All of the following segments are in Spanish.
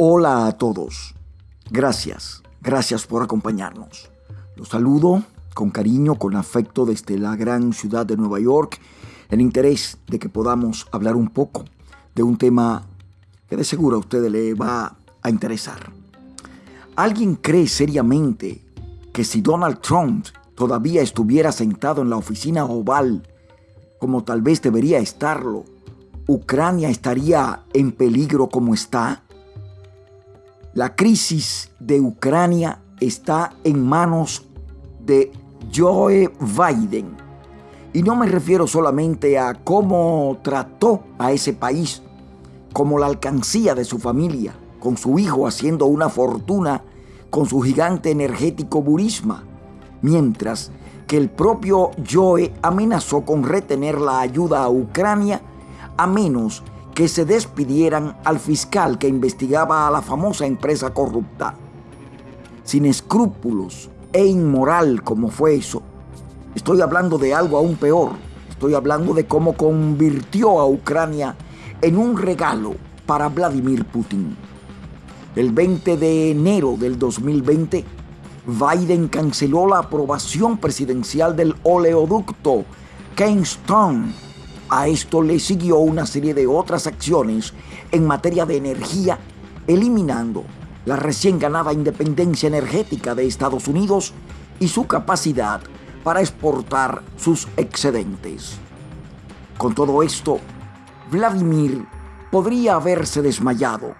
Hola a todos. Gracias, gracias por acompañarnos. Los saludo con cariño, con afecto desde la gran ciudad de Nueva York, en interés de que podamos hablar un poco de un tema que de seguro a usted le va a interesar. ¿Alguien cree seriamente que si Donald Trump todavía estuviera sentado en la oficina oval, como tal vez debería estarlo, Ucrania estaría en peligro como está? La crisis de Ucrania está en manos de Joe Biden. Y no me refiero solamente a cómo trató a ese país, como la alcancía de su familia, con su hijo haciendo una fortuna con su gigante energético Burisma, mientras que el propio Joe amenazó con retener la ayuda a Ucrania a menos que se despidieran al fiscal que investigaba a la famosa empresa corrupta. Sin escrúpulos e inmoral como fue eso, estoy hablando de algo aún peor. Estoy hablando de cómo convirtió a Ucrania en un regalo para Vladimir Putin. El 20 de enero del 2020, Biden canceló la aprobación presidencial del oleoducto Keystone. A esto le siguió una serie de otras acciones en materia de energía, eliminando la recién ganada independencia energética de Estados Unidos y su capacidad para exportar sus excedentes. Con todo esto, Vladimir podría haberse desmayado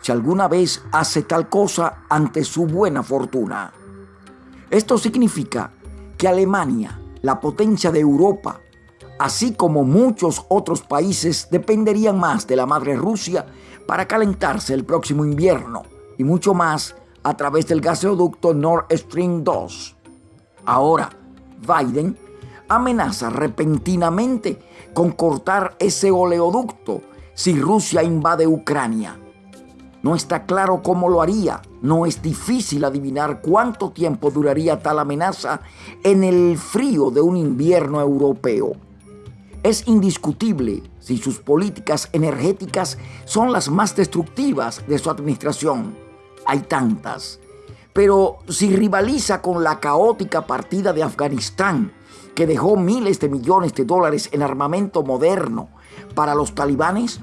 si alguna vez hace tal cosa ante su buena fortuna. Esto significa que Alemania, la potencia de Europa, así como muchos otros países, dependerían más de la madre Rusia para calentarse el próximo invierno y mucho más a través del gasoducto Nord Stream 2. Ahora, Biden amenaza repentinamente con cortar ese oleoducto si Rusia invade Ucrania. No está claro cómo lo haría. No es difícil adivinar cuánto tiempo duraría tal amenaza en el frío de un invierno europeo. Es indiscutible si sus políticas energéticas son las más destructivas de su administración. Hay tantas. Pero si rivaliza con la caótica partida de Afganistán, que dejó miles de millones de dólares en armamento moderno para los talibanes,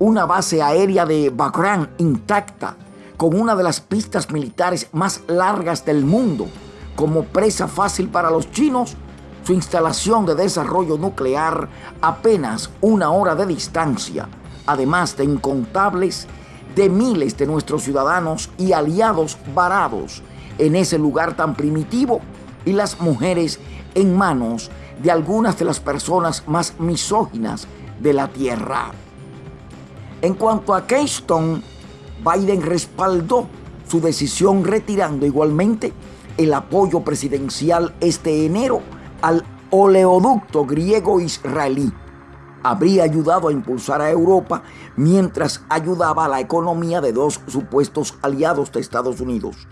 una base aérea de Bagram intacta, con una de las pistas militares más largas del mundo, como presa fácil para los chinos, su instalación de desarrollo nuclear apenas una hora de distancia, además de incontables de miles de nuestros ciudadanos y aliados varados en ese lugar tan primitivo y las mujeres en manos de algunas de las personas más misóginas de la Tierra. En cuanto a Keystone, Biden respaldó su decisión retirando igualmente el apoyo presidencial este enero al oleoducto griego-israelí. Habría ayudado a impulsar a Europa mientras ayudaba a la economía de dos supuestos aliados de Estados Unidos.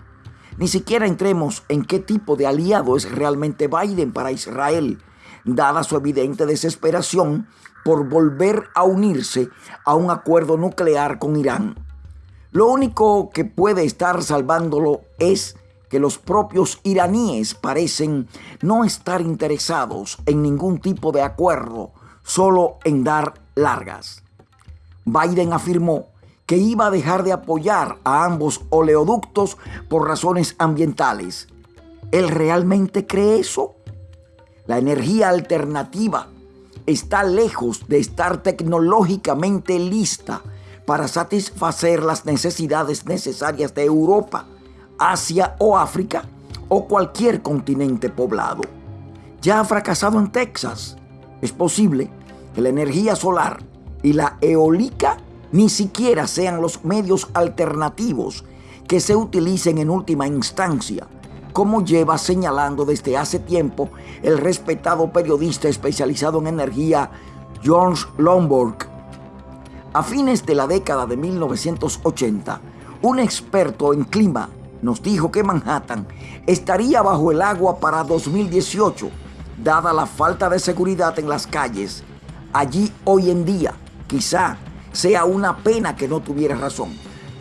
Ni siquiera entremos en qué tipo de aliado es realmente Biden para Israel, dada su evidente desesperación por volver a unirse a un acuerdo nuclear con Irán. Lo único que puede estar salvándolo es que los propios iraníes parecen no estar interesados en ningún tipo de acuerdo, solo en dar largas. Biden afirmó que iba a dejar de apoyar a ambos oleoductos por razones ambientales. ¿Él realmente cree eso? La energía alternativa está lejos de estar tecnológicamente lista para satisfacer las necesidades necesarias de Europa, Asia o África o cualquier continente poblado. Ya ha fracasado en Texas. Es posible que la energía solar y la eólica ni siquiera sean los medios alternativos que se utilicen en última instancia como lleva señalando desde hace tiempo el respetado periodista especializado en energía George Lomborg. A fines de la década de 1980, un experto en clima nos dijo que Manhattan estaría bajo el agua para 2018, dada la falta de seguridad en las calles. Allí hoy en día, quizá sea una pena que no tuviera razón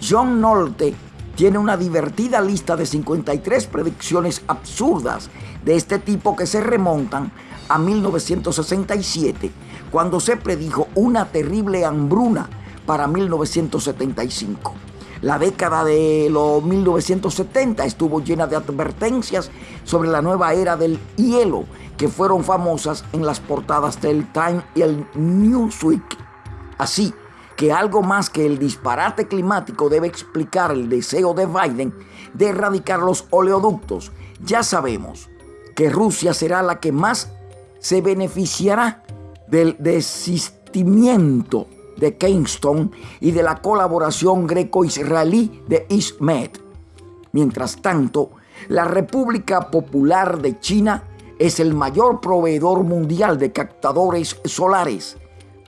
John Nolte tiene una divertida lista de 53 predicciones absurdas de este tipo que se remontan a 1967, cuando se predijo una terrible hambruna para 1975. La década de los 1970 estuvo llena de advertencias sobre la nueva era del hielo que fueron famosas en las portadas del Time y el Newsweek. Así que algo más que el disparate climático debe explicar el deseo de Biden de erradicar los oleoductos. Ya sabemos que Rusia será la que más se beneficiará del desistimiento de Kingston y de la colaboración greco-israelí de ISMED. Mientras tanto, la República Popular de China es el mayor proveedor mundial de captadores solares,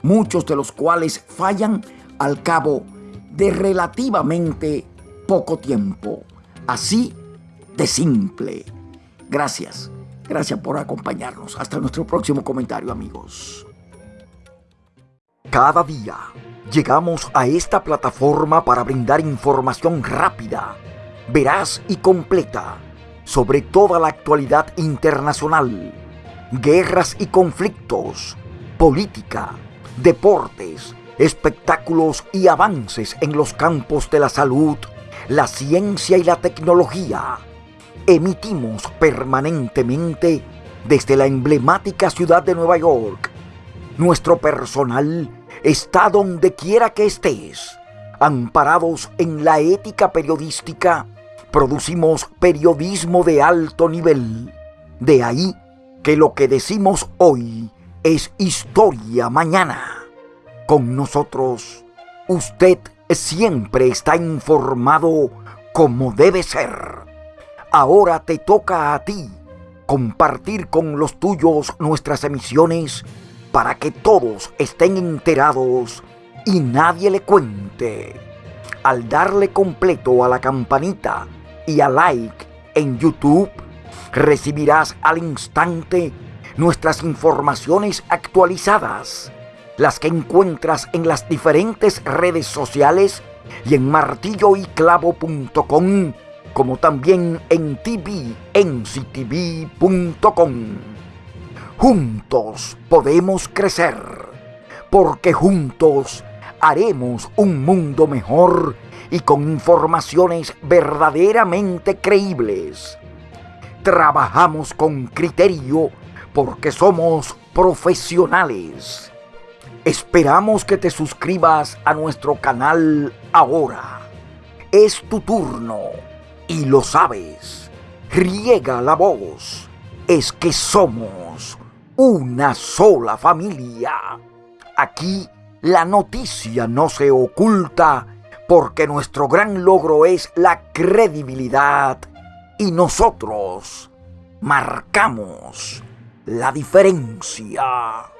muchos de los cuales fallan al cabo de relativamente poco tiempo. Así de simple. Gracias. Gracias por acompañarnos. Hasta nuestro próximo comentario, amigos. Cada día llegamos a esta plataforma para brindar información rápida, veraz y completa sobre toda la actualidad internacional, guerras y conflictos, política, deportes, espectáculos y avances en los campos de la salud, la ciencia y la tecnología. Emitimos permanentemente desde la emblemática ciudad de Nueva York. Nuestro personal está donde quiera que estés. Amparados en la ética periodística, producimos periodismo de alto nivel. De ahí que lo que decimos hoy es historia mañana. Con nosotros, usted siempre está informado como debe ser. Ahora te toca a ti compartir con los tuyos nuestras emisiones para que todos estén enterados y nadie le cuente. Al darle completo a la campanita y a like en YouTube, recibirás al instante nuestras informaciones actualizadas, las que encuentras en las diferentes redes sociales y en martilloyclavo.com, como también en tvnctv.com. Juntos podemos crecer, porque juntos haremos un mundo mejor y con informaciones verdaderamente creíbles. Trabajamos con criterio porque somos profesionales. Esperamos que te suscribas a nuestro canal ahora. Es tu turno y lo sabes. Riega la voz. Es que somos una sola familia. Aquí la noticia no se oculta porque nuestro gran logro es la credibilidad y nosotros marcamos la diferencia.